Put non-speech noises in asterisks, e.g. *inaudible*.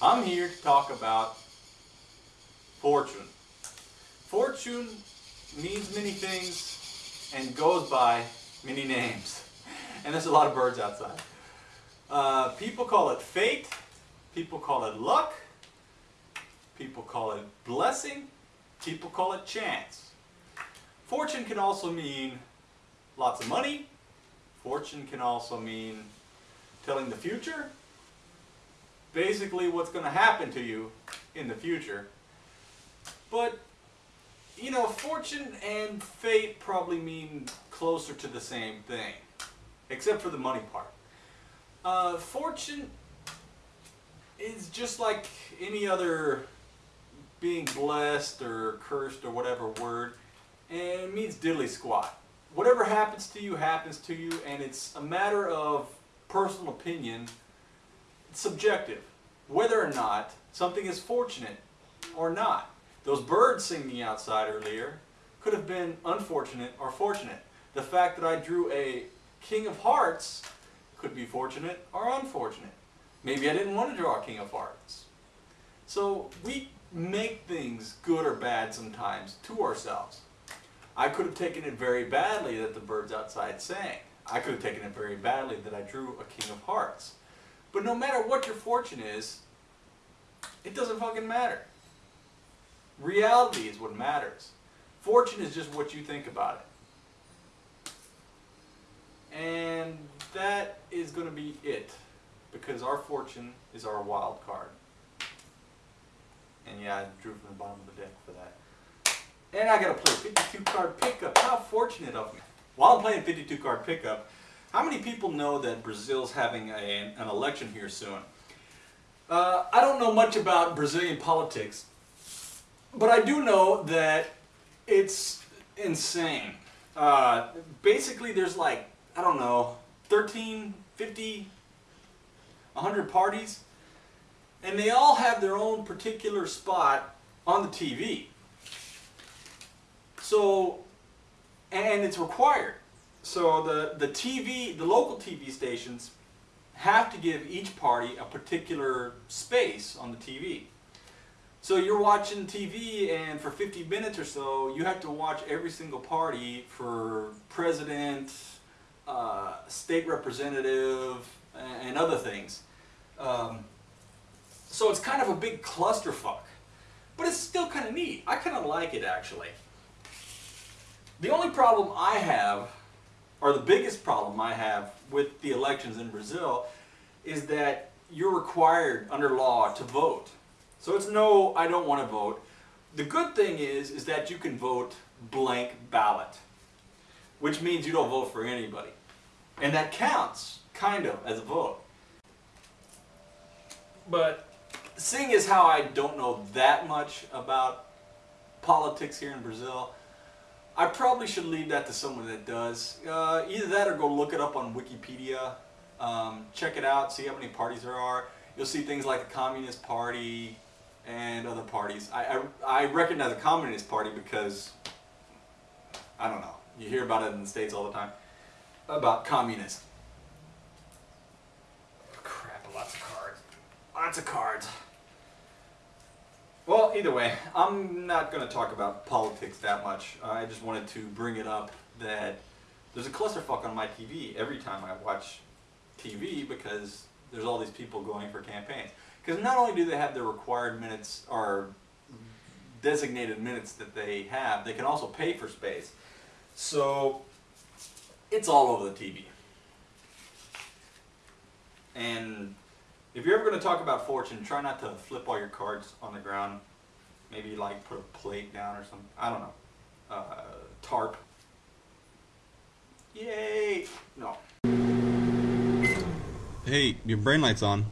I'm here to talk about fortune. Fortune means many things and goes by many names. *laughs* And there's a lot of birds outside. Uh, people call it fate, people call it luck, people call it blessing, people call it chance. Fortune can also mean lots of money. Fortune can also mean telling the future. Basically what's going to happen to you in the future. But, you know, fortune and fate probably mean closer to the same thing. Except for the money part. Uh, fortune is just like any other being blessed or cursed or whatever word. And it means diddly squat. Whatever happens to you happens to you and it's a matter of personal opinion. Subjective. Whether or not something is fortunate or not. Those birds singing outside earlier could have been unfortunate or fortunate. The fact that I drew a King of Hearts could be fortunate or unfortunate. Maybe I didn't want to draw a King of Hearts. So we make things good or bad sometimes to ourselves. I could have taken it very badly that the birds outside sang. I could have taken it very badly that I drew a King of Hearts. But no matter what your fortune is, it doesn't fucking matter. Reality is what matters. Fortune is just what you think about it. And that is going to be it. Because our fortune is our wild card. And yeah, I drew from the bottom of the deck for that. And I got to play 52 card pickup. How fortunate of me. While I'm playing 52 card pickup, how many people know that Brazil's having a, an election here soon? Uh, I don't know much about Brazilian politics, but I do know that it's insane. Uh, basically, there's like, I don't know, 13, 50, 100 parties, and they all have their own particular spot on the TV. So, and it's required. So the, the TV, the local TV stations have to give each party a particular space on the TV. So you're watching TV and for 50 minutes or so, you have to watch every single party for president, uh, state representative, and other things. Um, so it's kind of a big clusterfuck. But it's still kind of neat. I kind of like it actually. The only problem I have, or the biggest problem I have with the elections in Brazil, is that you're required under law to vote. So it's no, I don't want to vote. The good thing is, is that you can vote blank ballot, which means you don't vote for anybody. And that counts, kind of, as a vote. But seeing as how I don't know that much about politics here in Brazil, I probably should leave that to someone that does. Uh, either that or go look it up on Wikipedia, um, check it out, see how many parties there are. You'll see things like the Communist Party and other parties. I, I, I recognize the Communist Party because, I don't know, you hear about it in the States all the time, about communists. Crap, lots of cards. Lots of cards. Well, either way, I'm not going to talk about politics that much. I just wanted to bring it up that there's a clusterfuck on my TV every time I watch TV because there's all these people going for campaigns. Because not only do they have the required minutes or designated minutes that they have, they can also pay for space. So it's all over the TV. And if you're ever going to talk about fortune, try not to flip all your cards on the ground. Maybe like put a plate down or something. I don't know. Uh, tarp. Yay! No. Hey, your brain light's on.